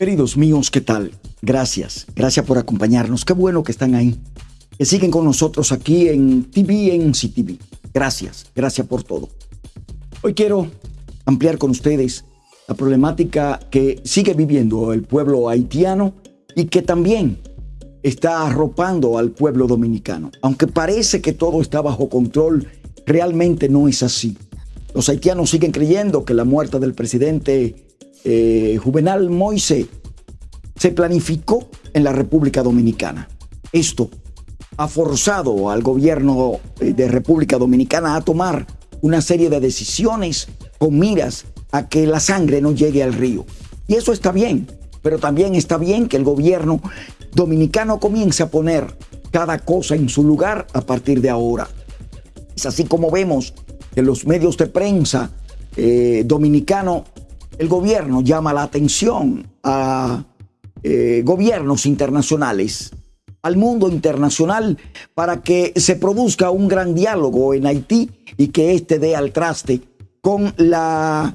Queridos míos, ¿qué tal? Gracias, gracias por acompañarnos. Qué bueno que están ahí, que siguen con nosotros aquí en TV, en CTV. Gracias, gracias por todo. Hoy quiero ampliar con ustedes la problemática que sigue viviendo el pueblo haitiano y que también está arropando al pueblo dominicano. Aunque parece que todo está bajo control, realmente no es así. Los haitianos siguen creyendo que la muerte del presidente eh, Juvenal Moise se planificó en la República Dominicana. Esto ha forzado al gobierno eh, de República Dominicana a tomar una serie de decisiones con miras a que la sangre no llegue al río. Y eso está bien, pero también está bien que el gobierno dominicano comience a poner cada cosa en su lugar a partir de ahora. Es así como vemos que los medios de prensa eh, dominicanos el gobierno llama la atención a eh, gobiernos internacionales, al mundo internacional, para que se produzca un gran diálogo en Haití y que éste dé al traste con la,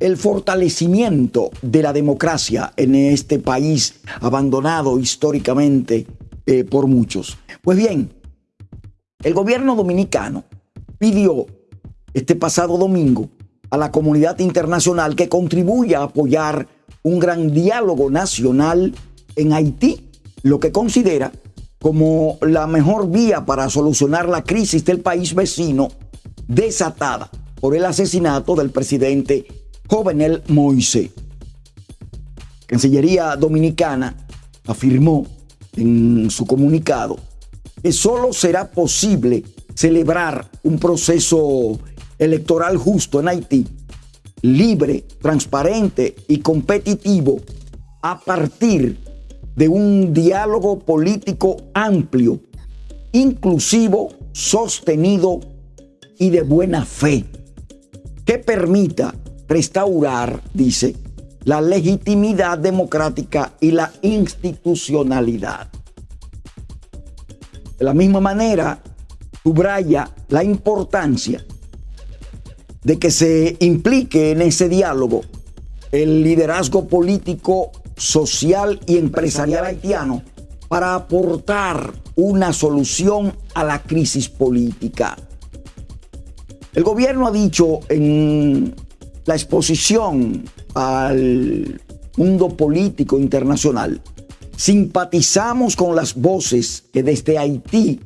el fortalecimiento de la democracia en este país abandonado históricamente eh, por muchos. Pues bien, el gobierno dominicano pidió este pasado domingo a la comunidad internacional que contribuya a apoyar un gran diálogo nacional en Haití, lo que considera como la mejor vía para solucionar la crisis del país vecino desatada por el asesinato del presidente Jovenel Moise. Cancillería Dominicana afirmó en su comunicado que solo será posible celebrar un proceso electoral justo en Haití, libre, transparente y competitivo a partir de un diálogo político amplio, inclusivo, sostenido y de buena fe, que permita restaurar, dice, la legitimidad democrática y la institucionalidad. De la misma manera, subraya la importancia de que se implique en ese diálogo el liderazgo político, social y empresarial haitiano para aportar una solución a la crisis política. El gobierno ha dicho en la exposición al mundo político internacional, simpatizamos con las voces que desde Haití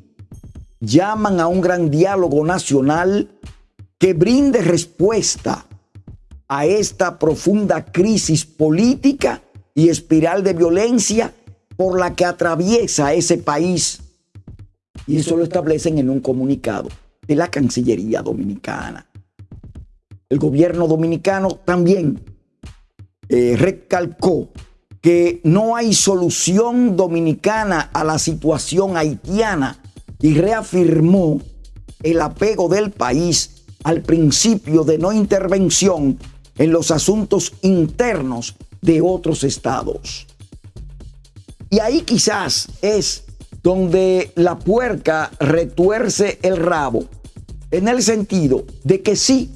llaman a un gran diálogo nacional que brinde respuesta a esta profunda crisis política y espiral de violencia por la que atraviesa ese país. Y eso lo establecen en un comunicado de la Cancillería Dominicana. El gobierno dominicano también eh, recalcó que no hay solución dominicana a la situación haitiana y reafirmó el apego del país al principio de no intervención en los asuntos internos de otros estados. Y ahí quizás es donde la puerca retuerce el rabo, en el sentido de que sí,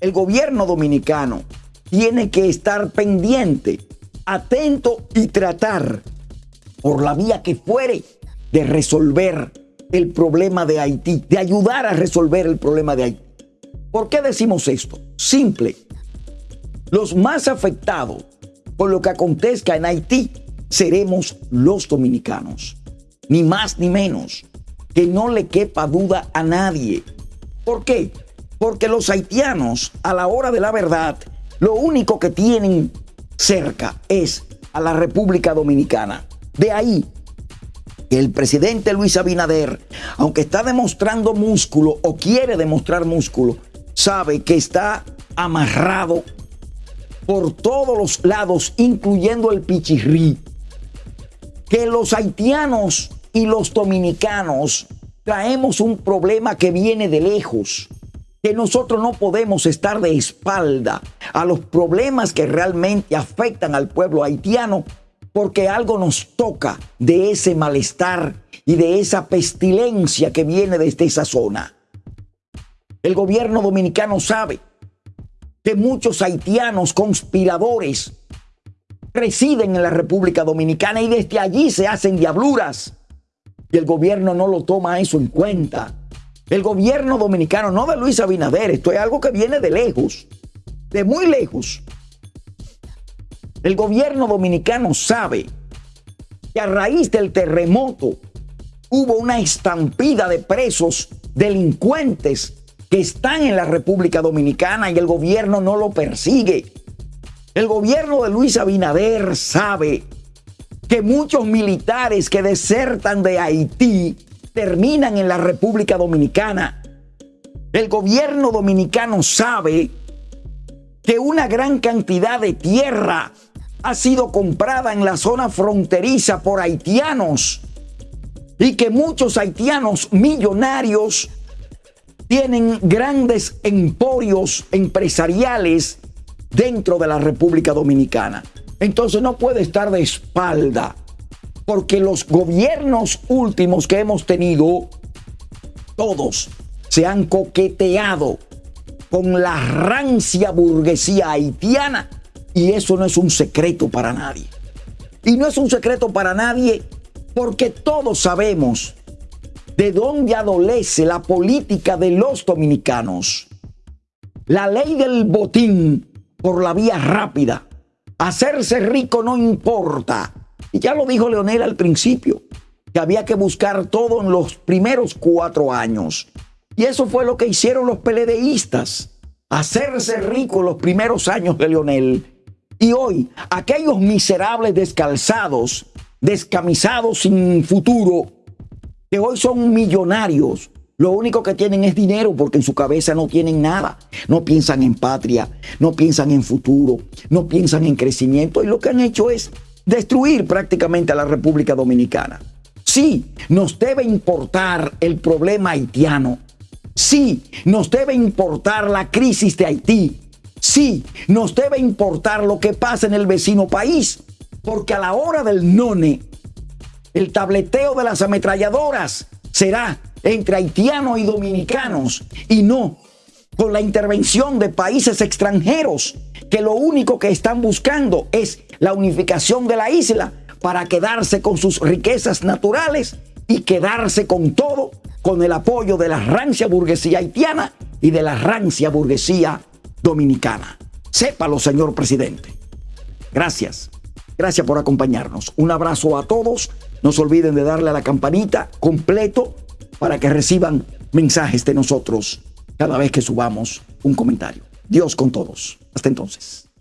el gobierno dominicano tiene que estar pendiente, atento y tratar, por la vía que fuere, de resolver el problema de Haití, de ayudar a resolver el problema de Haití. ¿Por qué decimos esto? Simple. Los más afectados por lo que acontezca en Haití seremos los dominicanos. Ni más ni menos. Que no le quepa duda a nadie. ¿Por qué? Porque los haitianos, a la hora de la verdad, lo único que tienen cerca es a la República Dominicana. De ahí que el presidente Luis Abinader, aunque está demostrando músculo o quiere demostrar músculo, sabe que está amarrado por todos los lados, incluyendo el pichirrí, que los haitianos y los dominicanos traemos un problema que viene de lejos, que nosotros no podemos estar de espalda a los problemas que realmente afectan al pueblo haitiano, porque algo nos toca de ese malestar y de esa pestilencia que viene desde esa zona. El gobierno dominicano sabe que muchos haitianos conspiradores residen en la República Dominicana y desde allí se hacen diabluras. Y el gobierno no lo toma eso en cuenta. El gobierno dominicano, no de Luis Abinader, esto es algo que viene de lejos, de muy lejos. El gobierno dominicano sabe que a raíz del terremoto hubo una estampida de presos delincuentes que están en la República Dominicana y el gobierno no lo persigue. El gobierno de Luis Abinader sabe que muchos militares que desertan de Haití terminan en la República Dominicana. El gobierno dominicano sabe que una gran cantidad de tierra ha sido comprada en la zona fronteriza por haitianos y que muchos haitianos millonarios tienen grandes emporios empresariales dentro de la República Dominicana. Entonces no puede estar de espalda, porque los gobiernos últimos que hemos tenido, todos se han coqueteado con la rancia burguesía haitiana y eso no es un secreto para nadie. Y no es un secreto para nadie porque todos sabemos de dónde adolece la política de los dominicanos. La ley del botín por la vía rápida. Hacerse rico no importa. Y ya lo dijo Leonel al principio, que había que buscar todo en los primeros cuatro años. Y eso fue lo que hicieron los peledeístas. Hacerse rico en los primeros años de Leonel. Y hoy, aquellos miserables descalzados descamisados sin futuro, que hoy son millonarios. Lo único que tienen es dinero porque en su cabeza no tienen nada. No piensan en patria, no piensan en futuro, no piensan en crecimiento y lo que han hecho es destruir prácticamente a la República Dominicana. Sí, nos debe importar el problema haitiano. Sí, nos debe importar la crisis de Haití. Sí, nos debe importar lo que pasa en el vecino país. Porque a la hora del none, el tableteo de las ametralladoras será entre haitianos y dominicanos y no con la intervención de países extranjeros que lo único que están buscando es la unificación de la isla para quedarse con sus riquezas naturales y quedarse con todo con el apoyo de la rancia burguesía haitiana y de la rancia burguesía dominicana. Sépalo, señor presidente. Gracias. Gracias por acompañarnos. Un abrazo a todos. No se olviden de darle a la campanita completo para que reciban mensajes de nosotros cada vez que subamos un comentario. Dios con todos. Hasta entonces.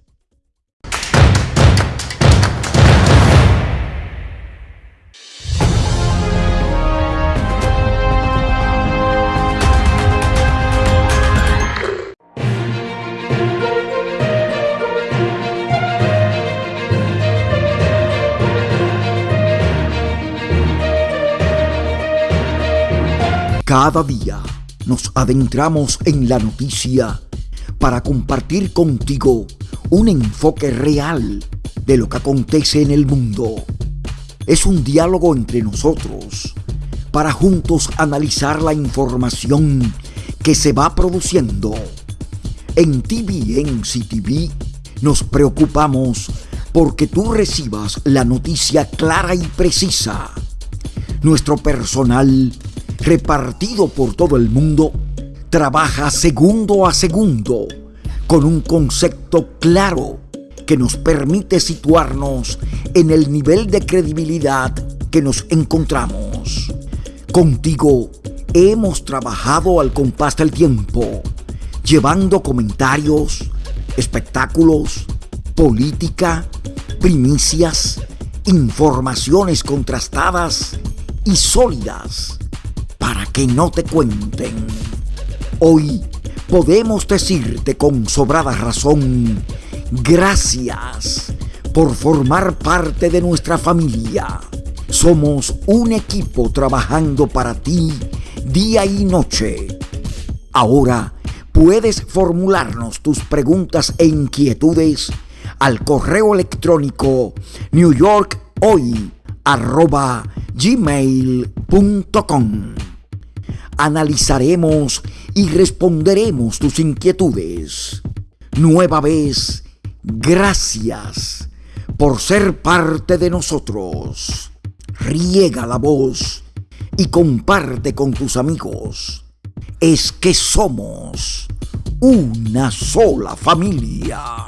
Cada día nos adentramos en la noticia para compartir contigo un enfoque real de lo que acontece en el mundo. Es un diálogo entre nosotros para juntos analizar la información que se va produciendo. En TVN CTV nos preocupamos porque tú recibas la noticia clara y precisa. Nuestro personal repartido por todo el mundo, trabaja segundo a segundo con un concepto claro que nos permite situarnos en el nivel de credibilidad que nos encontramos. Contigo hemos trabajado al compás del tiempo, llevando comentarios, espectáculos, política, primicias, informaciones contrastadas y sólidas que no te cuenten. Hoy podemos decirte con sobrada razón, gracias por formar parte de nuestra familia. Somos un equipo trabajando para ti día y noche. Ahora puedes formularnos tus preguntas e inquietudes al correo electrónico newyorkhoy.gmail.com analizaremos y responderemos tus inquietudes. Nueva vez, gracias por ser parte de nosotros. Riega la voz y comparte con tus amigos. Es que somos una sola familia.